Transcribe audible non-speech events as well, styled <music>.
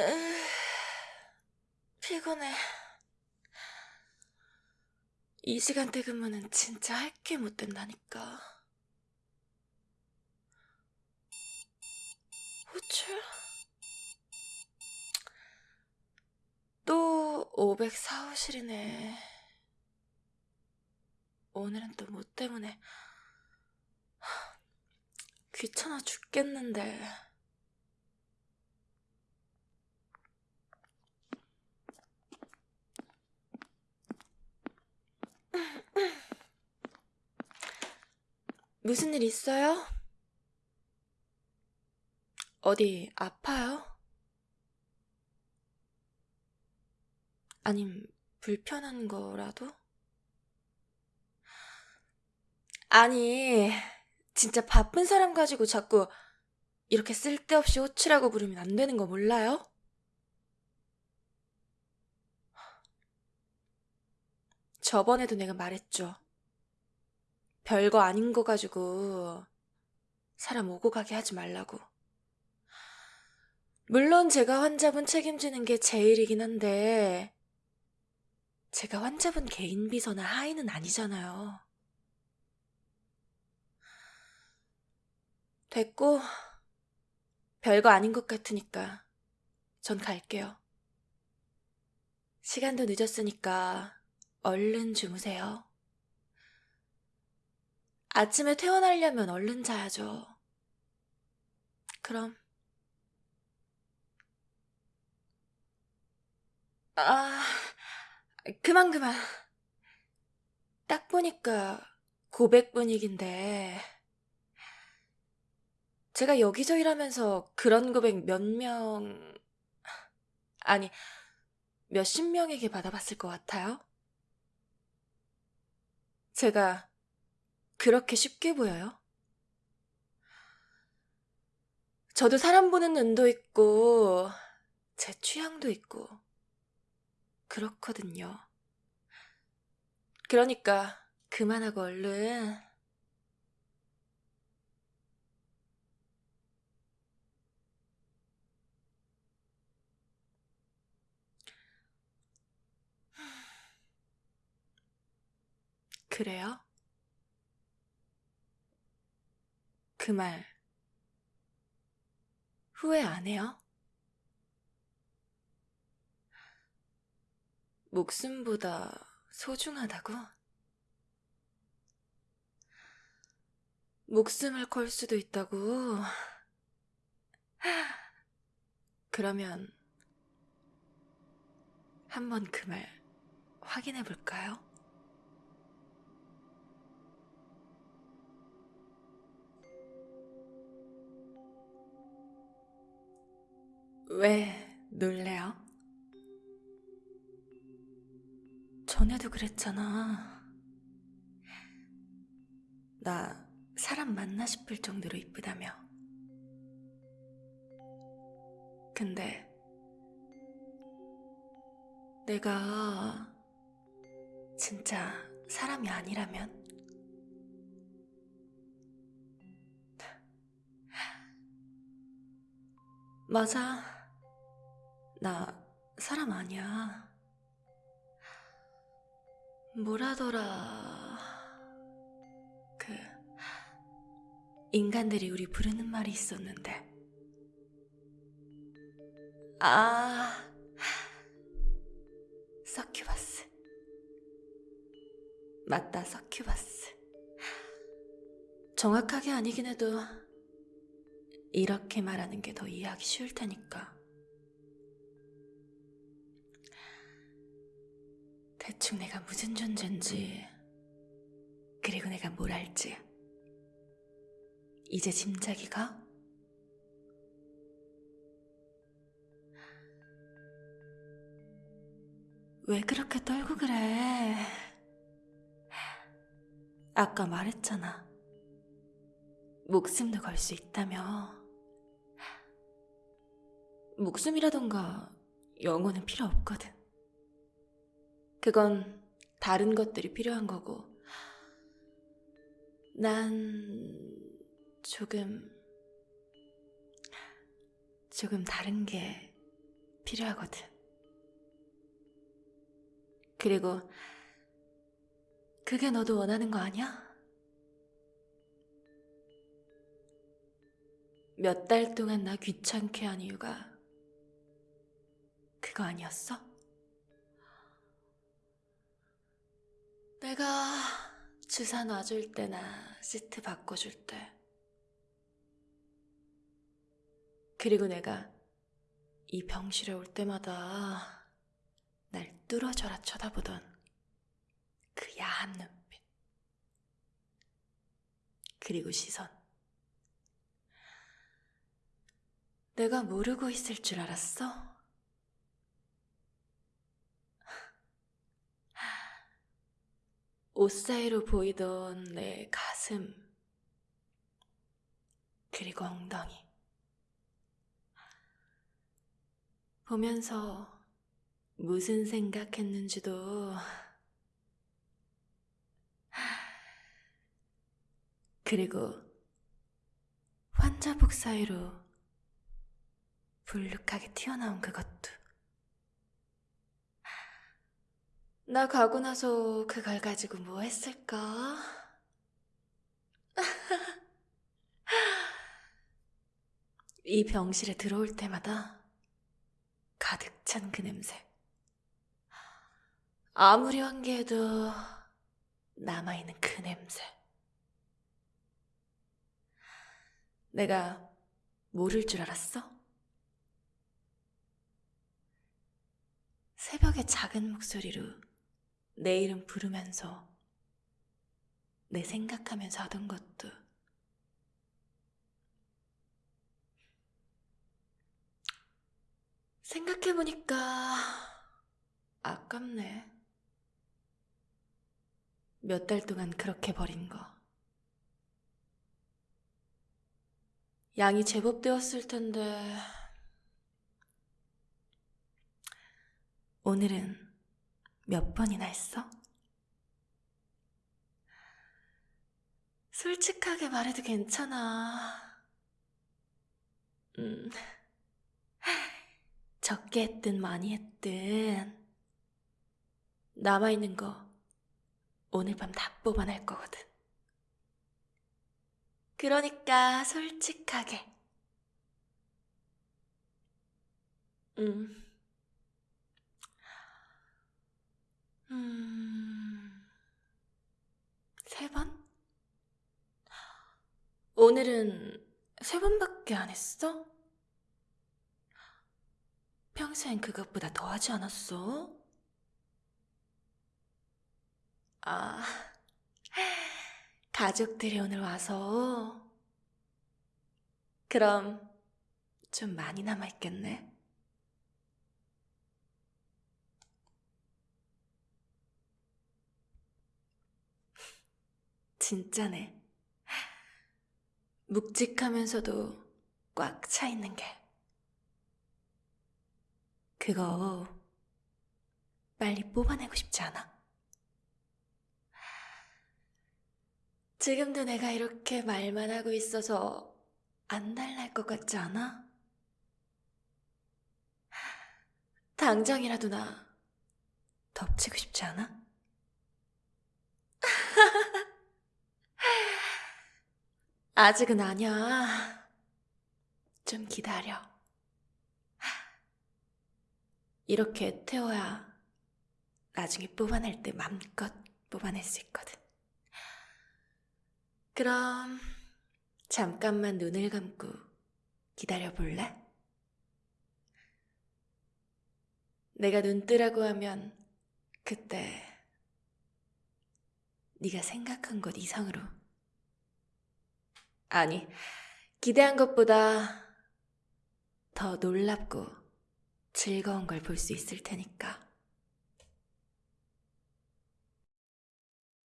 으, 피곤해. 이 시간대 근무는 진짜 할 게 못 된다니까. 호출? 또 504호실이네. 오늘은 또 뭐 때문에 하, 귀찮아 죽겠는데. 무슨 일 있어요? 어디 아파요? 아님 불편한 거라도? 아니, 진짜 바쁜 사람 가지고 자꾸 이렇게 쓸데없이 호치라고 부르면 안 되는 거 몰라요? 저번에도 내가 말했죠. 별거 아닌 거 가지고 사람 오고 가게 하지 말라고. 물론 제가 환자분 책임지는 게 제 일이긴 한데, 제가 환자분 개인 비서나 하인은 아니잖아요. 됐고, 별거 아닌 것 같으니까 전 갈게요. 시간도 늦었으니까 얼른 주무세요. 아침에 퇴원하려면 얼른 자야죠. 그럼. 아, 그만, 그만. 딱 보니까 고백 분위기인데. 제가 여기저기 일하면서 그런 고백 몇 명, 아니, 몇십 명에게 받아봤을 것 같아요? 제가 그렇게 쉽게 보여요? 저도 사람 보는 눈도 있고, 제 취향도 있고, 그렇거든요. 그러니까, 그만하고 얼른. 그래요? 그 말, 후회 안 해요? 목숨보다 소중하다고? 목숨을 걸 수도 있다고? 그러면 한번 그 말 확인해 볼까요? 왜 놀래요? 전에도 그랬잖아. 나 사람 맞나 싶을 정도로 이쁘다며. 근데 내가 진짜 사람이 아니라면? 맞아. 나 사람 아니야. 뭐라더라. 그, 인간들이 우리 부르는 말이 있었는데. 아, 서큐바스. 맞다, 서큐바스. 정확하게 아니긴 해도, 이렇게 말하는 게 더 이해하기 쉬울 테니까. 대충 내가 무슨 존재인지, 그리고 내가 뭘 할지, 이제 짐작이 가? 왜 그렇게 떨고 그래? 아까 말했잖아. 목숨도 걸 수 있다며. 목숨이라던가 영혼은 필요 없거든. 그건 다른 것들이 필요한 거고. 난 조금, 조금 다른 게 필요하거든. 그리고 그게 너도 원하는 거 아니야? 몇 달 동안 나 귀찮게 한 이유가 그거 아니었어? 내가 주사 놔줄 때나 시트 바꿔줄 때. 그리고 내가 이 병실에 올 때마다 날 뚫어져라 쳐다보던 그 야한 눈빛. 그리고 시선. 내가 모르고 있을 줄 알았어? 옷 사이로 보이던 내 가슴, 그리고 엉덩이. 보면서 무슨 생각했는지도 그리고 환자복 사이로 불룩하게 튀어나온 그것도 나 가고 나서 그걸 가지고 뭐 했을까? <laughs> 이 병실에 들어올 때마다 가득 찬 그 냄새. 아무리 환기해도 남아있는 그 냄새. 내가 모를 줄 알았어? 새벽에 작은 목소리로 내 이름 부르면서 내 생각하면서 하던 것도 생각해보니까 아깝네. 몇 달 동안 그렇게 버린 거. 양이 제법 되었을 텐데, 오늘은 몇 번이나 했어? 솔직하게 말해도 괜찮아. 음, <laughs> 적게 했든 많이 했든, 남아있는 거 오늘 밤 다 뽑아낼 거거든. 그러니까 솔직하게. 음. 음. 세 번? 오늘은 세 번밖에 안 했어? 평소엔 그것보다 더 하지 않았어? 아, 가족들이 오늘 와서. 그럼 좀 많이 남아있겠네. 진짜네. 묵직하면서도 꽉 차 있는 게. 그거 빨리 뽑아내고 싶지 않아? 지금도 내가 이렇게 말만 하고 있어서 안 달랄 것 같지 않아? 당장이라도 나 덮치고 싶지 않아? <laughs> 아직은 아니야. 좀 기다려. 이렇게 태워야 나중에 뽑아낼 때 맘껏 뽑아낼 수 있거든. 그럼 잠깐만 눈을 감고 기다려 볼래? 내가 눈 뜨라고 하면 그때 네가 생각한 것 이상으로 아니 기대한 것보다 더 놀랍고 즐거운 걸 볼 수 있을 테니까